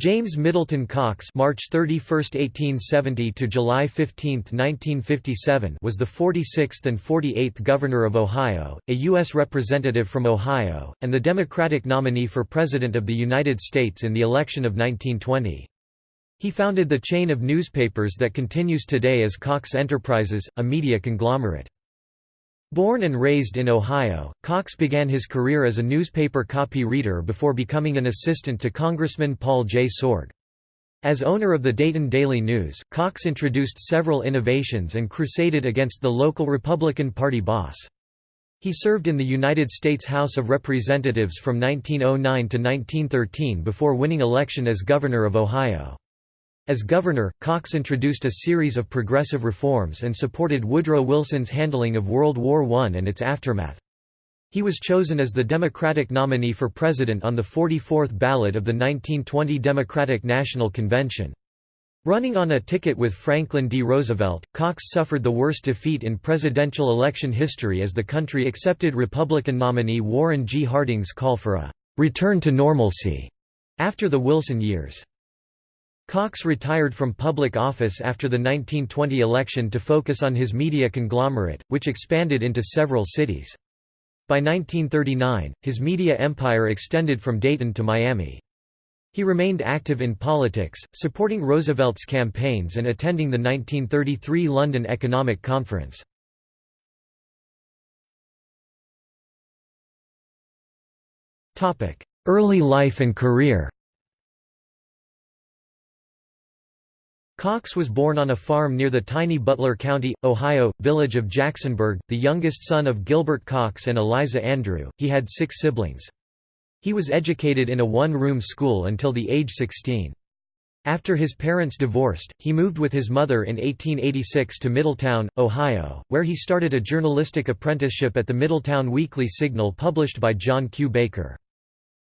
James Middleton Cox March 31, 1870 to July 15, 1957 was the 46th and 48th Governor of Ohio, a U.S. Representative from Ohio, and the Democratic nominee for President of the United States in the election of 1920. He founded the chain of newspapers that continues today as Cox Enterprises, a media conglomerate. Born and raised in Ohio, Cox began his career as a newspaper copy reader before becoming an assistant to Congressman Paul J. Sorg. As owner of the Dayton Daily News, Cox introduced several innovations and crusaded against the local Republican Party boss. He served in the United States House of Representatives from 1909 to 1913 before winning election as Governor of Ohio. As governor, Cox introduced a series of progressive reforms and supported Woodrow Wilson's handling of World War I and its aftermath. He was chosen as the Democratic nominee for president on the 44th ballot of the 1920 Democratic National Convention. Running on a ticket with Franklin D. Roosevelt, Cox suffered the worst defeat in presidential election history as the country accepted Republican nominee Warren G. Harding's call for a «return to normalcy» after the Wilson years. Cox retired from public office after the 1920 election to focus on his media conglomerate, which expanded into several cities. By 1939, his media empire extended from Dayton to Miami. He remained active in politics, supporting Roosevelt's campaigns and attending the 1933 London Economic Conference. Early life and career Cox was born on a farm near the tiny Butler County, Ohio, village of Jacksonburg, the youngest son of Gilbert Cox and Eliza Andrew. He had six siblings. He was educated in a one-room school until the age 16. After his parents divorced, he moved with his mother in 1886 to Middletown, Ohio, where he started a journalistic apprenticeship at the Middletown Weekly Signal published by John Q. Baker.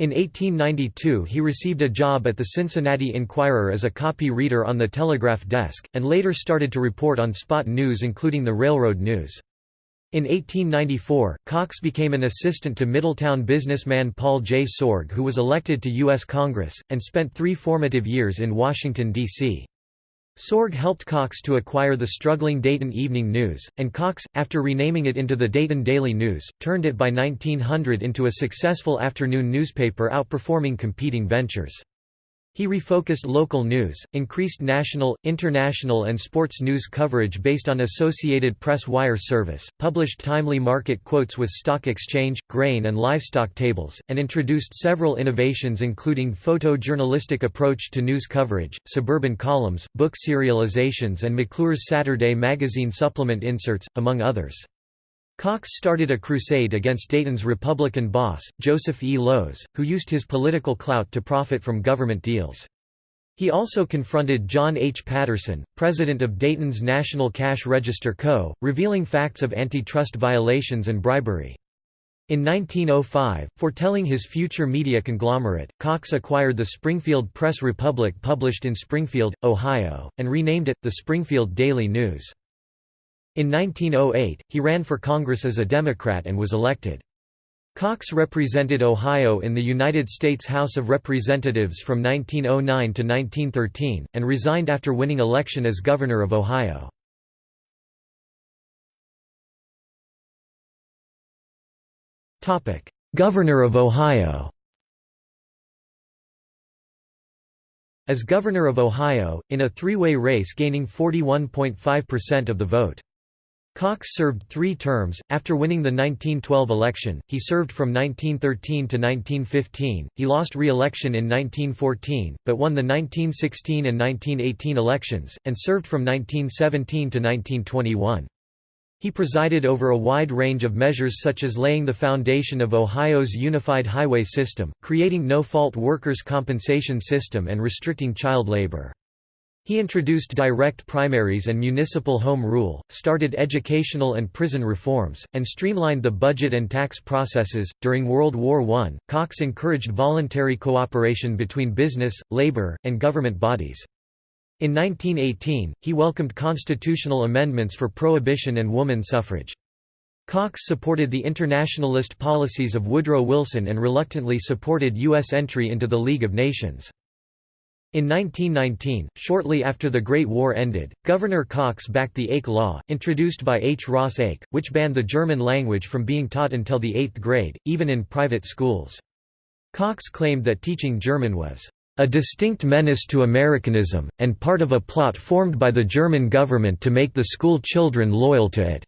In 1892 he received a job at the Cincinnati Enquirer as a copy reader on the telegraph desk, and later started to report on spot news including the railroad news. In 1894, Cox became an assistant to Middletown businessman Paul J. Sorg who was elected to U.S. Congress, and spent three formative years in Washington, D.C. Sorg helped Cox to acquire the struggling Dayton Evening News, and Cox, after renaming it into the Dayton Daily News, turned it by 1900 into a successful afternoon newspaper outperforming competing ventures. He refocused local news, increased national, international and sports news coverage based on Associated Press wire service, published timely market quotes with stock exchange, grain and livestock tables, and introduced several innovations including photojournalistic approach to news coverage, suburban columns, book serializations and McClure's Saturday magazine supplement inserts, among others. Cox started a crusade against Dayton's Republican boss, Joseph E. Lowes, who used his political clout to profit from government deals. He also confronted John H. Patterson, president of Dayton's National Cash Register Co., revealing facts of antitrust violations and bribery. In 1905, foretelling his future media conglomerate, Cox acquired the Springfield Press Republic published in Springfield, Ohio, and renamed it, the Springfield Daily News. In 1908, he ran for Congress as a Democrat and was elected. Cox represented Ohio in the United States House of Representatives from 1909 to 1913, and resigned after winning election as Governor of Ohio. Governor of Ohio As Governor of Ohio, in a three-way race gaining 41.5% of the vote. Cox served three terms. After winning the 1912 election, he served from 1913 to 1915. He lost re election in 1914, but won the 1916 and 1918 elections, and served from 1917 to 1921. He presided over a wide range of measures such as laying the foundation of Ohio's unified highway system, creating no-fault workers' compensation system and restricting child labor. He introduced direct primaries and municipal home rule, started educational and prison reforms, and streamlined the budget and tax processes. During World War I, Cox encouraged voluntary cooperation between business, labor, and government bodies. In 1918, he welcomed constitutional amendments for prohibition and woman suffrage. Cox supported the internationalist policies of Woodrow Wilson and reluctantly supported U.S. entry into the League of Nations. In 1919, shortly after the Great War ended, Governor Cox backed the Ake Law, introduced by H. Ross Ake, which banned the German language from being taught until the eighth grade, even in private schools. Cox claimed that teaching German was a distinct menace to Americanism, and part of a plot formed by the German government to make the school children loyal to it.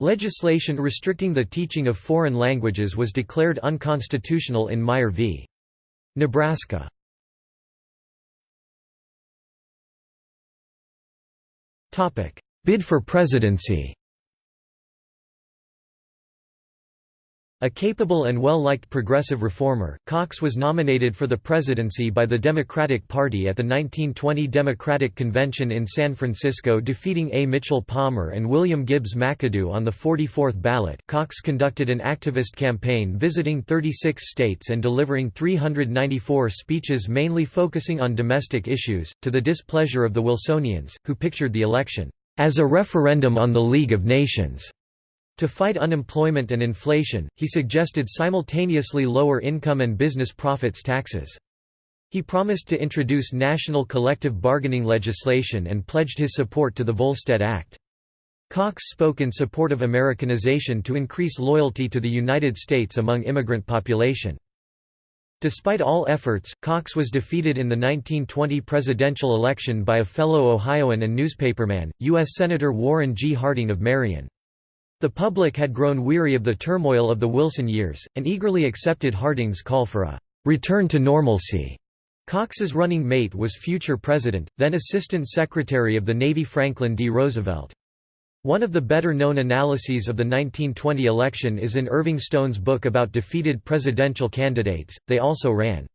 Legislation restricting the teaching of foreign languages was declared unconstitutional in Meyer v. Nebraska. Bid for presidency A capable and well-liked progressive reformer, Cox was nominated for the presidency by the Democratic Party at the 1920 Democratic Convention in San Francisco defeating A. Mitchell Palmer and William Gibbs McAdoo on the 44th ballot. Cox conducted an activist campaign visiting 36 states and delivering 394 speeches mainly focusing on domestic issues, to the displeasure of the Wilsonians, who pictured the election as a referendum on the League of Nations. To fight unemployment and inflation, he suggested simultaneously lower income and business profits taxes. He promised to introduce national collective bargaining legislation and pledged his support to the Volstead Act. Cox spoke in support of Americanization to increase loyalty to the United States among immigrant population. Despite all efforts, Cox was defeated in the 1920 presidential election by a fellow Ohioan and newspaperman, U.S. Senator Warren G. Harding of Marion. The public had grown weary of the turmoil of the Wilson years, and eagerly accepted Harding's call for a return to normalcy. Cox's running mate was future President, then Assistant Secretary of the Navy Franklin D. Roosevelt. One of the better-known analyses of the 1920 election is in Irving Stone's book about defeated presidential candidates, they also ran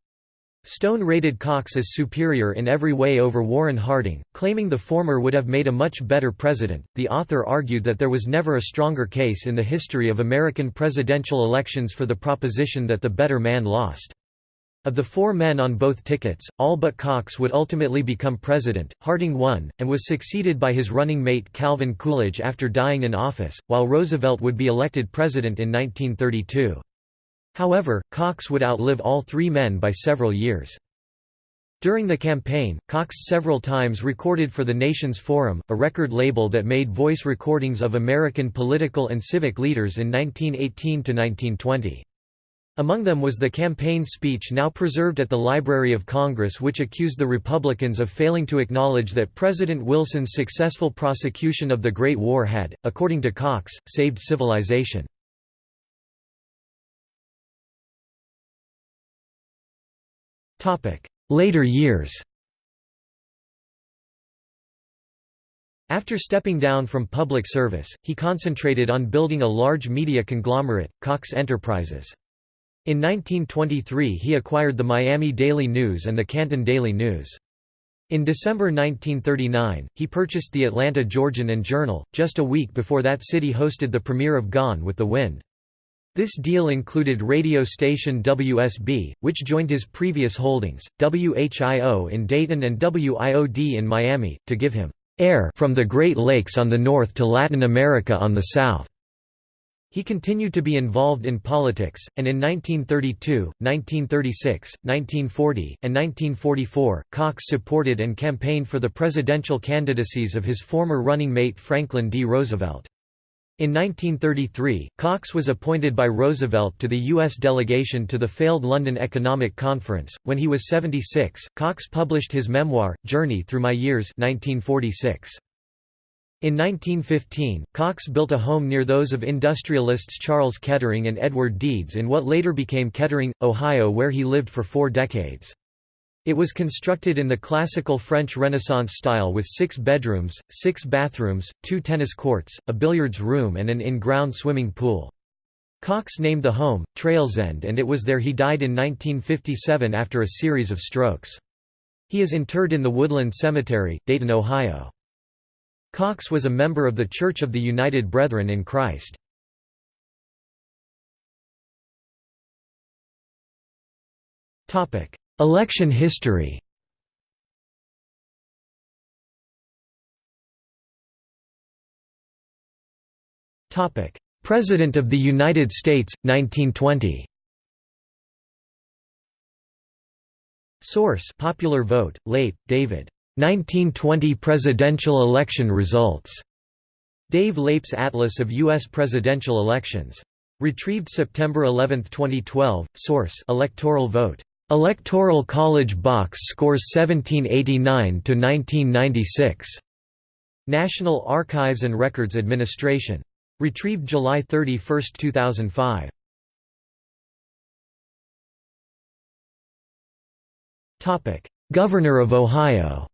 Stone rated Cox as superior in every way over Warren Harding, claiming the former would have made a much better president. The author argued that there was never a stronger case in the history of American presidential elections for the proposition that the better man lost. Of the four men on both tickets, all but Cox would ultimately become president. Harding won, and was succeeded by his running mate Calvin Coolidge after dying in office, while Roosevelt would be elected president in 1932. However, Cox would outlive all three men by several years. During the campaign, Cox several times recorded for the Nations Forum, a record label that made voice recordings of American political and civic leaders in 1918 to 1920. Among them was the campaign speech now preserved at the Library of Congress which accused the Republicans of failing to acknowledge that President Wilson's successful prosecution of the Great War had, according to Cox, saved civilization. Later years After stepping down from public service, he concentrated on building a large media conglomerate, Cox Enterprises. In 1923 he acquired the Miami Daily News and the Canton Daily News. In December 1939, he purchased the Atlanta Georgian and Journal, just a week before that city hosted the premiere of Gone with the Wind. This deal included radio station WSB, which joined his previous holdings, WHIO in Dayton and WIOD in Miami, to give him air from the Great Lakes on the north to Latin America on the south. He continued to be involved in politics, and in 1932, 1936, 1940, and 1944, Cox supported and campaigned for the presidential candidacies of his former running mate Franklin D. Roosevelt. In 1933, Cox was appointed by Roosevelt to the U.S. delegation to the failed London Economic Conference. When he was 76, Cox published his memoir, Journey Through My Years 1946. In 1915, Cox built a home near those of industrialists Charles Kettering and Edward Deeds in what later became Kettering, Ohio where he lived for four decades. It was constructed in the classical French Renaissance style with six bedrooms, six bathrooms, two tennis courts, a billiards room and an in-ground swimming pool. Cox named the home, Trailsend and it was there he died in 1957 after a series of strokes. He is interred in the Woodland Cemetery, Dayton, Ohio. Cox was a member of the Church of the United Brethren in Christ. Election history President of the United States, 1920 Source Popular Vote, Leip, David. 1920 presidential election results. Dave Leip's Atlas of U.S. presidential elections. Retrieved September 11, 2012. Source Electoral Vote. Electoral College Box Scores 1789 to 1996. National Archives and Records Administration. Retrieved July 31, 2005. Topic: Governor of Ohio.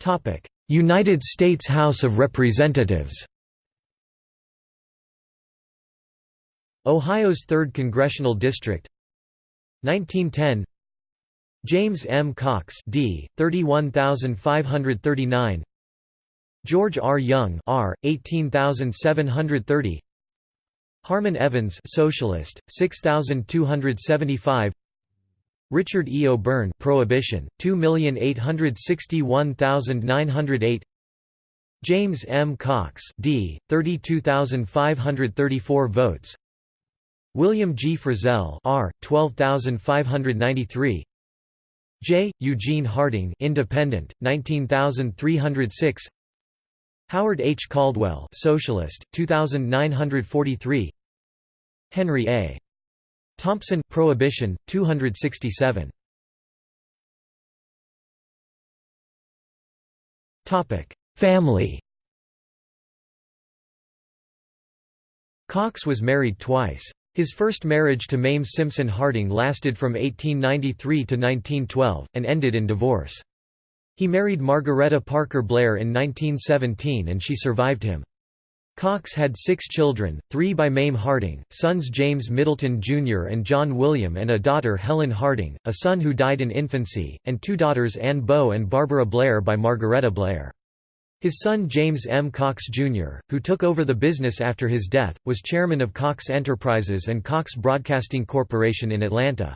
Topic: United States House of Representatives. Ohio's 3rd Congressional District 1910 James M. Cox D. 31539 George R. Young R. 18730 Harmon Evans Socialist, 6275 Richard E. O'Byrne Prohibition, 2861908 James M. Cox D. 32534 votes William G. Frizell R. 12593 J. Eugene Harding Independent, 19306 Howard H. Caldwell Socialist, 2943 Henry A. Thompson Prohibition, 267 Family Cox was married twice. His first marriage to Mame Simpson Harding lasted from 1893 to 1912, and ended in divorce. He married Margaretta Parker Blair in 1917 and she survived him. Cox had six children, three by Mame Harding, sons James Middleton Jr. and John William and a daughter Helen Harding, a son who died in infancy, and two daughters Anne Bow and Barbara Blair by Margaretta Blair. His son James M. Cox, Jr., who took over the business after his death, was chairman of Cox Enterprises and Cox Broadcasting Corporation in Atlanta.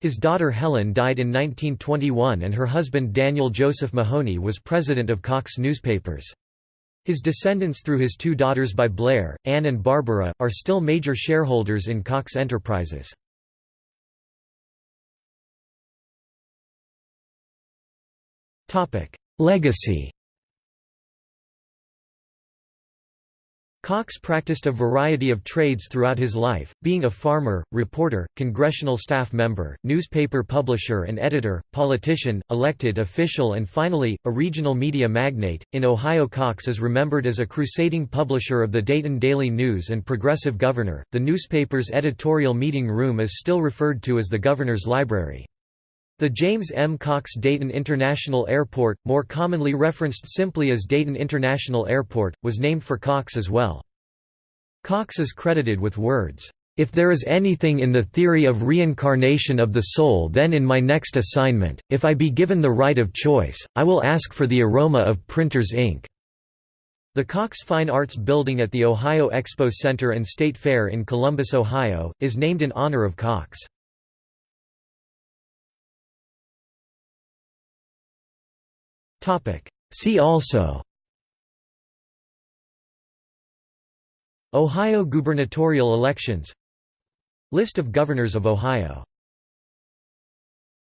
His daughter Helen died in 1921 and her husband Daniel Joseph Mahoney was president of Cox Newspapers. His descendants through his two daughters by Blair, Anne and Barbara, are still major shareholders in Cox Enterprises. Legacy Cox practiced a variety of trades throughout his life, being a farmer, reporter, congressional staff member, newspaper publisher and editor, politician, elected official, and finally, a regional media magnate. In Ohio, Cox is remembered as a crusading publisher of the Dayton Daily News and progressive governor. The newspaper's editorial meeting room is still referred to as the Governor's Library. The James M. Cox Dayton International Airport, more commonly referenced simply as Dayton International Airport, was named for Cox as well. Cox is credited with words, "...if there is anything in the theory of reincarnation of the soul then in my next assignment, if I be given the right of choice, I will ask for the aroma of printer's ink." The Cox Fine Arts Building at the Ohio Expo Center and State Fair in Columbus, Ohio, is named in honor of Cox. See also. Ohio gubernatorial elections. List of governors of Ohio